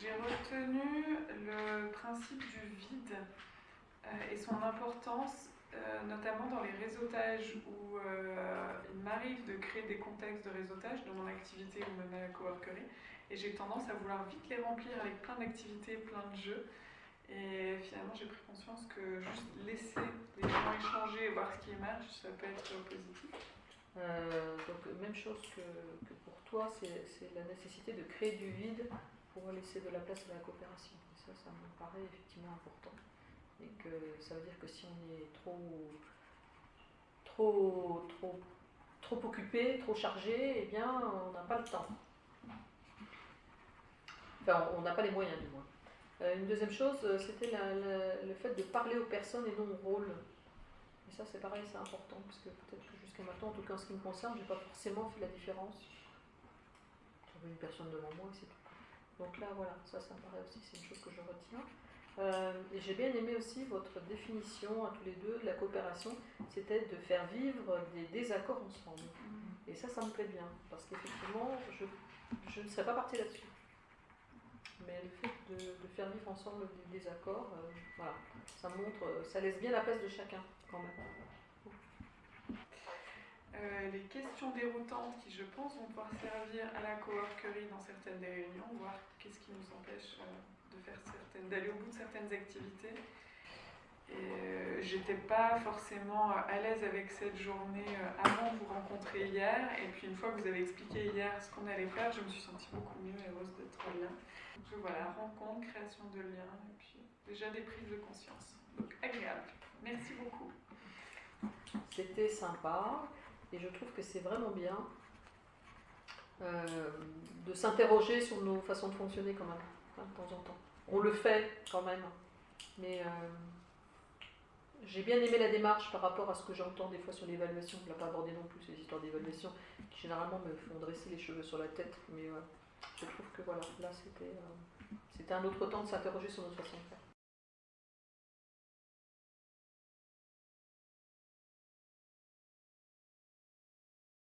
j'ai retenu le principe du vide euh, et son importance, euh, notamment dans les réseautages où euh, il m'arrive de créer des contextes de réseautage dans mon activité ou même à la coworkerie. Et j'ai tendance à vouloir vite les remplir avec plein d'activités, plein de jeux. Et finalement, j'ai pris conscience que juste laisser les gens échanger et voir ce qui émerge, ça peut être positif. donc, même chose que, que pour toi, c'est la nécessité de créer du vide pour laisser de la place à la coopération. Et ça, ça me paraît effectivement important et que ça veut dire que si on est trop, trop, trop, trop occupé, trop chargé, eh bien, on n'a pas le temps. Enfin, on n'a pas les moyens, du moins. Euh, une deuxième chose, euh, c'était le fait de parler aux personnes et non au rôle. Et ça, c'est pareil, c'est important, parce que peut-être que jusqu'à maintenant, en tout cas en ce qui me concerne, je n'ai pas forcément fait la différence. J'avais une personne devant moi et c'est tout. Donc là, voilà, ça, ça me paraît aussi, c'est une chose que je retiens. Euh, et j'ai bien aimé aussi votre définition à tous les deux de la coopération, c'était de faire vivre des désaccords ensemble. Mm-hmm. Et ça, ça me plaît bien, parce qu'effectivement, je, je, ne serais pas partie là-dessus. Mais le fait de, faire vivre ensemble des désaccords, euh, voilà, ça montre, ça laisse bien la place de chacun, quand même. Euh, les questions déroutantes qui, je pense, vont pouvoir servir à la coworkerie dans certaines des réunions, voir qu'est-ce qui nous empêche de faire certaines, d'aller au bout de certaines activités. Et euh, j'étais pas forcément à l'aise avec cette journée euh, avant de vous rencontrer hier. Et puis une fois que vous avez expliqué hier ce qu'on allait faire, je me suis sentie beaucoup mieux et heureuse d'être là. Donc voilà, rencontre, création de liens, et puis déjà des prises de conscience. Donc agréable. Merci beaucoup. C'était sympa et je trouve que c'est vraiment bien euh, de s'interroger sur nos façons de fonctionner quand même, hein, de temps en temps on le fait quand même. Mais euh, j'ai bien aimé la démarche par rapport à ce que j'entends des fois sur l'évaluation. Je ne l'ai pas abordé non plus, ces histoires d'évaluation qui généralement me font dresser les cheveux sur la tête. Mais je trouve que voilà, là c'était euh, un autre temps de s'interroger sur notre façon de faire.